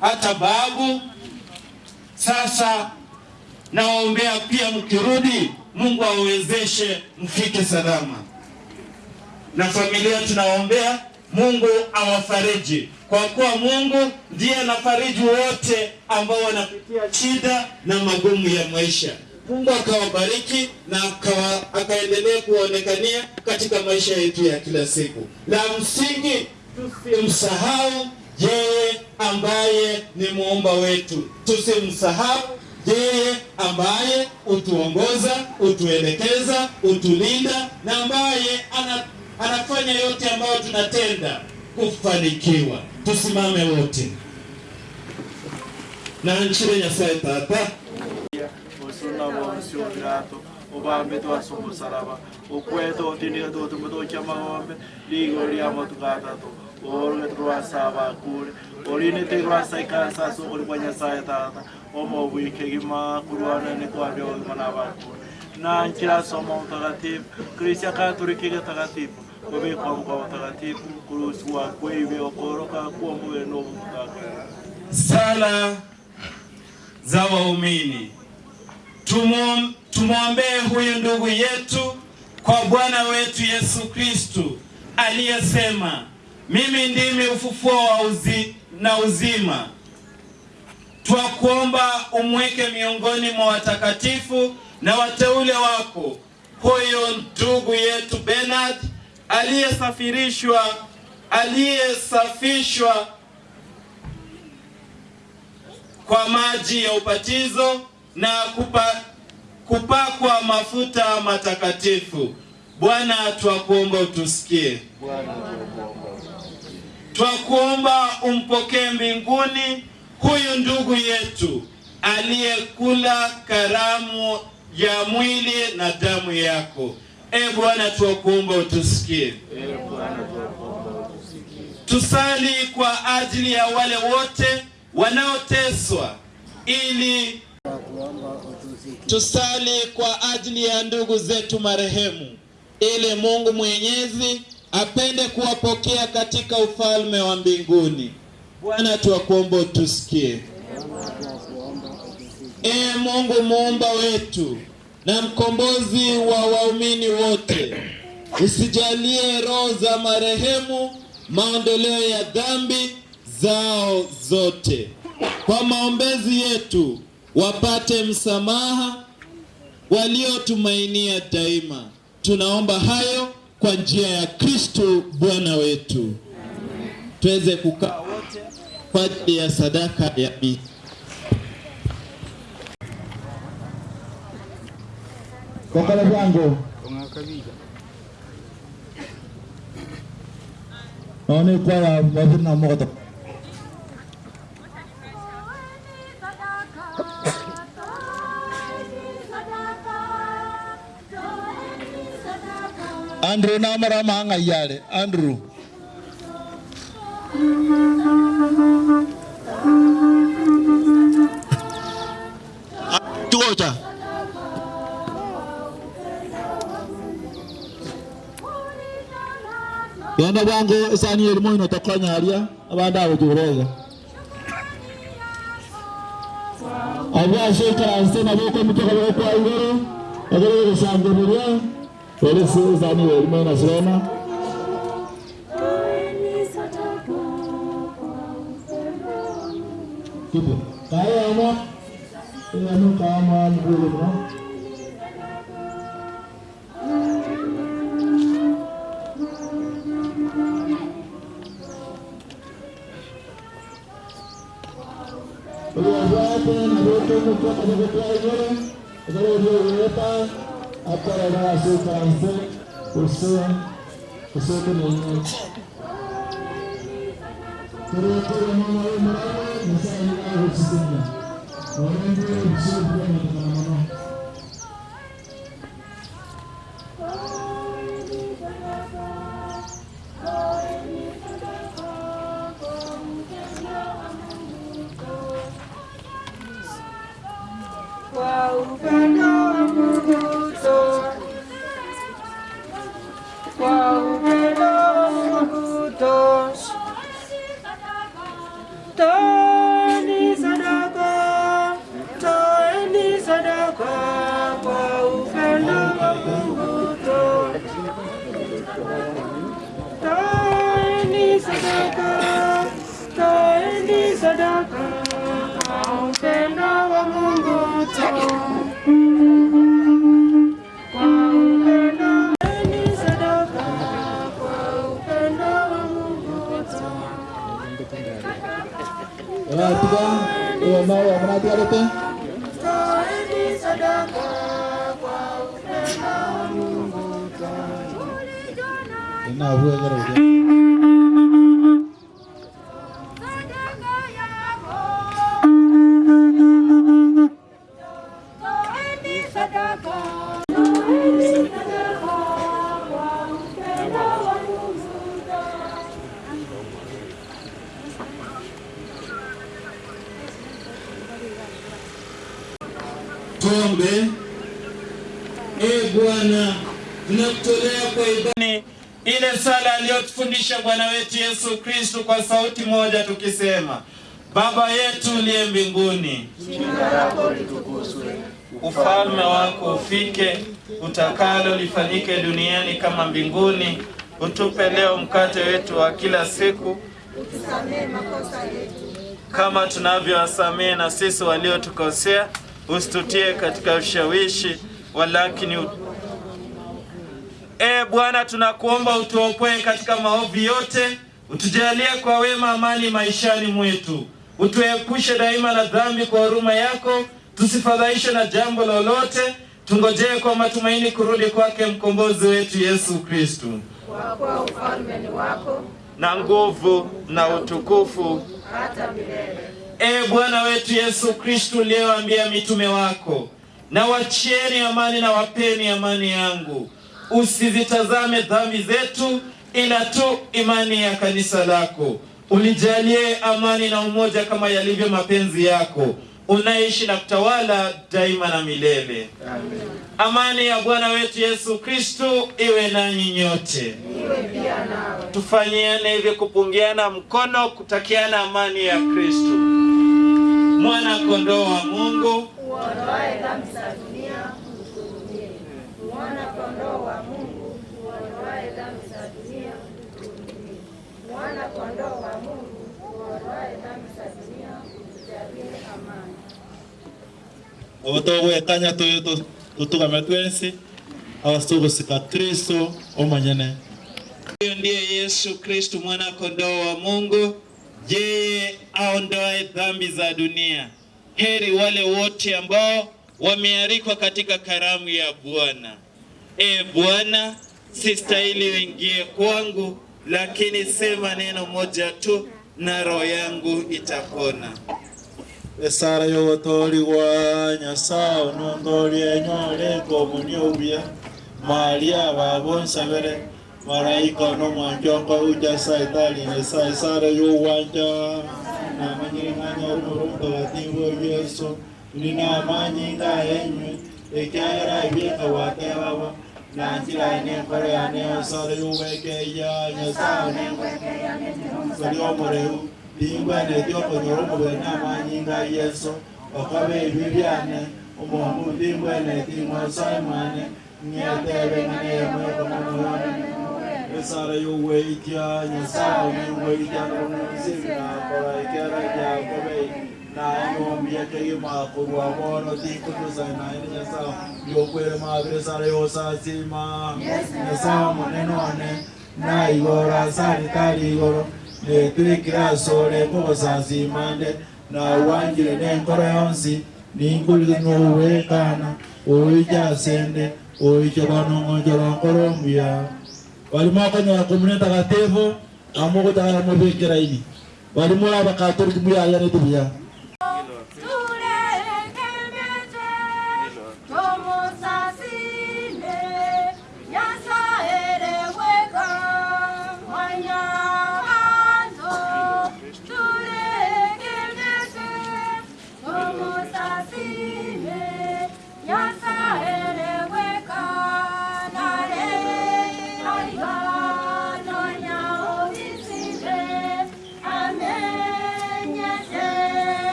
hata babu. Sasa nawaombea pia, mkirudi, Mungu awezeshe mfike salama, na familia tunawaombea Mungu awafariji, kwa kuwa Mungu ndiye anafariji wote ambao wanapitia shida na magumu ya maisha. Mungu akawabariki na akaendelea kuwaonekania katika maisha yetu ya kila siku. La msingi tusimsahau yeye ambaye ni muumba wetu, tusimsahau yeye ambaye utuongoza, utuelekeza, utulinda na ambaye ana, anafanya yote ambayo tunatenda kufanikiwa. Tusimame wote. Na nchire Nyasaye tata obambe twasa omusaraba okweta otindika totume tokia magombe ligo liamo tukatato orge turwasa abakure orine te twasa ikansaso ori kwa nyasaye tata. Omo bwike gima kurwana ne kwa byo mana bakure na nkira somo mtakatifu. Krisia katoliki takatifu. Obekwa mkwa mtakatifu. Kuruswa kweibe okoroka kuwa muwe no sala za waumini. Tumwom- Tumwombee huyu ndugu yetu kwa Bwana wetu Yesu Kristu aliyesema, mimi ndimi ufufuo wa uzi, na uzima. Twakuomba umweke miongoni mwa watakatifu na wateule wako huyo ndugu yetu Bernard aliyesafirishwa aliyesafishwa kwa maji ya ubatizo na kupa, kupakwa mafuta matakatifu. Bwana, twakuomba utusikie. Twakuomba umpokee mbinguni huyu ndugu yetu aliyekula karamu ya mwili na damu yako. E Bwana, twakuomba utusikie. Tusali kwa ajili ya wale wote wanaoteswa ili tusali kwa ajili ya ndugu zetu marehemu, ili Mungu Mwenyezi apende kuwapokea katika ufalme wa mbinguni. Bwana, tuwakuomba utusikie. Ee Mungu muumba wetu na mkombozi wa waumini wote, usijalie roho za marehemu maondoleo ya dhambi zao zote. Kwa maombezi yetu wapate msamaha waliotumainia daima. Tunaomba hayo kwa njia ya Kristo Bwana wetu. Tuweze kukaa wote kwa ajili ya sadaka ya misa. Kokole bwangu noni kwaya mabina moto Andrew namara manga yale. Andrew. Tuota Yanda bango isani elimo ino tokonya alia. Abanda abo Abwa Abya shekara asena boko mutoko boko kwa igoro. Gusangiriria Felices años, hermanas Roma. Tipo, kaya mo, kaya mo kaya mo ang bulo mo. Pag-uwasan, nabuto mo po, pag-uwasan, pag-uwasan, pag-uwasan, après avoir assez cassé, pour ceux, pour ceux qui nous ont. Terima kasih. Watiga, uwe nao wamnatigarete. Toeni sadaka kwa upendo wa Bwana, tunakutolea kwa ibada. Ile sala aliyotufundisha Bwana wetu Yesu Kristo kwa sauti moja tukisema: Baba yetu uliye mbinguni, Jina lako litukuzwe, ufalme wako ufike, utakalo lifanyike duniani kama mbinguni. Utupe leo mkate wetu wa kila siku, utusamehe makosa yetu. kama tunavyowasamehe na sisi waliotukosea, usitutie katika ushawishi, walakini ut... E Bwana, tunakuomba utuokoe katika maovu yote, utujalie kwa wema amani maishani mwetu, utuepushe daima na dhambi kwa huruma yako, tusifadhaishe na jambo lolote, tungojee kwa matumaini kurudi kwake mkombozi wetu Yesu Kristo. Kwa ufalme ni wako na nguvu na utukufu hata milele. Ee Bwana wetu Yesu Kristu, uliyewaambia mitume wako, na wachieni amani na wapeni amani yangu, usizitazame dhambi zetu, ila tu imani ya kanisa lako. Ulijalie amani na umoja kama yalivyo mapenzi yako, unaishi na kutawala daima na milele. Amani ya Bwana wetu Yesu Kristu iwe nanyi nyote. Tufanyiane hivi kupungiana mkono, kutakiana amani ya Kristo. Mwana kondoo wa Mungu, Uondoaye dhambi za dunia, utuhurumie. Mwana kondoo wa Mungu, uondoaye dhambi za dunia, utuhurumie. Mwana kondoo wa Mungu, uondoaye dhambi za dunia, utujalie amani. tutugame twensi kristo omanyene huyo ndiye Yesu Kristo, mwana kondoo wa Mungu, yeye aondoe dhambi za dunia. Heri wale wote ambao wamealikwa katika karamu ya Bwana. E Bwana, sistahili uingie kwangu, lakini sema neno moja tu na roho yangu itapona. esara y'obutooribwa nyasaye onondoria enyoleka omuni obuya maria maraika n'omwanjongo uja saitaline sa esara y'owanja na amanyirịmanya ọhụrụ mgbawadewori eso ndị na-amanye ga-enyu ekeara ihe kawatewawa na njira nembere ya n'esọrọ iweke ya nyesaa sọrọ ọmụrụ ewu dị ngwa na-edi ọkọnyere ụmụbe na-amanye ga ihe nso ọkọba ebibi ane ụmụọmụ dị ngwa na-edi nwa nsọ ịmanye nye ebe na-eme ọmụmụ ọnụ esara y'oweitya nyasaye n'engweitya n'omusibinakola ekera lyakobe naye nombyekeimakurwa bono tikutusa naye ni nyasaye byokwere mabire esara y'osasima nyasaye munenone naigora asari tari igoro. Netwikira sore kogosasimande nawangire nenkoro yonsi ningulire nowekana owijasende owichobanong'onjora nkoro omuya balimo akonyora komune takatifu amo gotakara mobekera ini. Balimo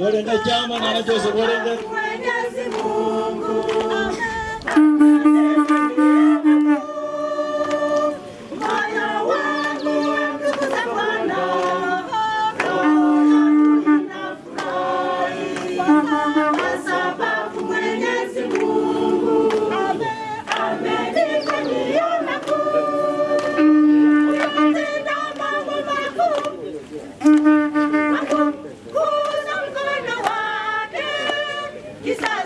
Joseph chama na Joseph Walenga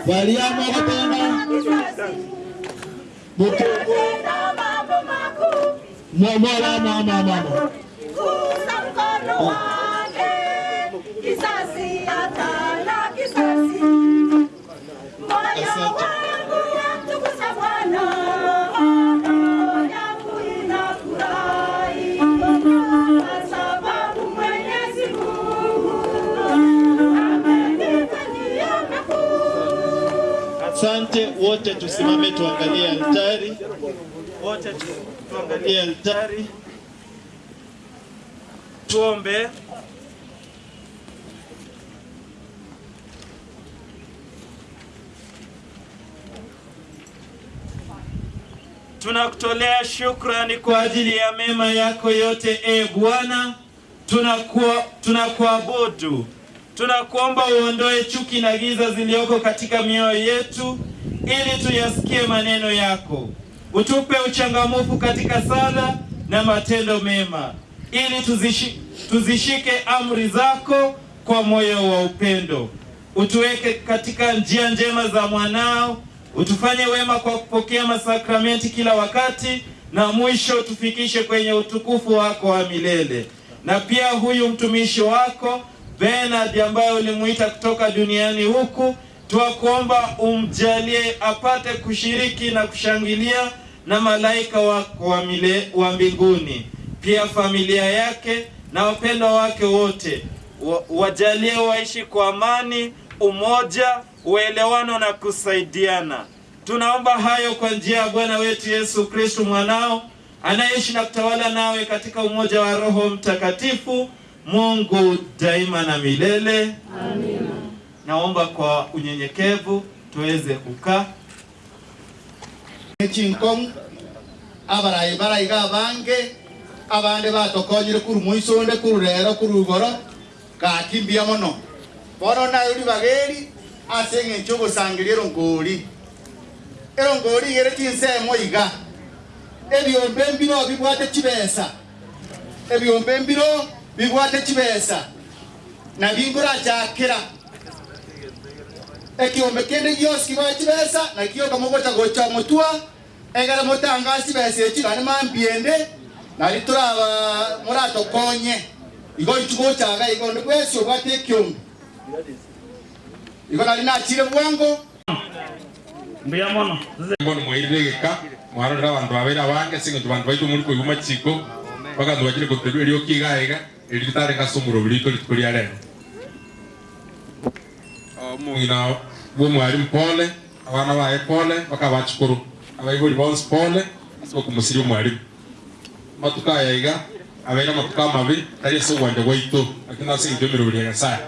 bali amagotena mama mama. Wote, tusimame tuangalie altari. Wote tuangalie altari, tuombe. Tunakutolea shukrani kwa ajili ya mema yako yote, e Bwana. Tunakuabudu, tunakuomba uondoe chuki na giza zilizoko katika mioyo yetu, ili tuyasikie maneno yako. Utupe uchangamfu katika sala na matendo mema, ili tuzishi, tuzishike amri zako kwa moyo wa upendo. Utuweke katika njia njema za mwanao, utufanye wema kwa kupokea masakramenti kila wakati, na mwisho tufikishe kwenye utukufu wako wa milele. Na pia huyu mtumishi wako Bernard ambaye ulimuita kutoka duniani huku, twakuomba umjalie apate kushiriki na kushangilia na malaika wako wa, mile, wa mbinguni, pia familia yake na wapendwa wake wote wa- wajalie waishi kwa amani, umoja, uelewano na kusaidiana. Tunaomba hayo kwa njia ya Bwana wetu Yesu kristu mwanao anayeishi na kutawala nawe katika umoja wa Roho Mtakatifu, Mungu daima na milele. Amina. Naomba kwa unyenyekevu tuweze kukaa. echinkong abarayi barayiga abange abande batokonyire kuru muisonde kuru rero kuru igoro gaki mbia mono. Bono nayo ribageri ase eng'encho ogosangeria erongori. Erongori igere chinsemo iga. Ebiombe mbiro bibwate chibesa. Ebiombe mbiro bibwate chibesa. Na bingorachakera ekiombe kende giosi kibwa chibesa na kioka mogocha gocha motua egara motangasi besa echi gane mambiende nari turaba muratokonye igo ichugochaga igo ndi bwesi obwate ekiombe igo nari nachire bwango mbuya mono. Ngono mwairire gika mwarorera abandu babere abange sing'encho bandu baitu muri koigwa machiko bakandu bakire koterwa erio kigaega eri ritare ngasomuro burito rituko bwa omwarimu pole abana baye pole baka bachikuru abaibori bonsi pole ase bakumusiria omwarimu matuka yaiga abaire amatuka amabi tari ase ogwanja gwaito lakini ase emeroberi ya nyasaye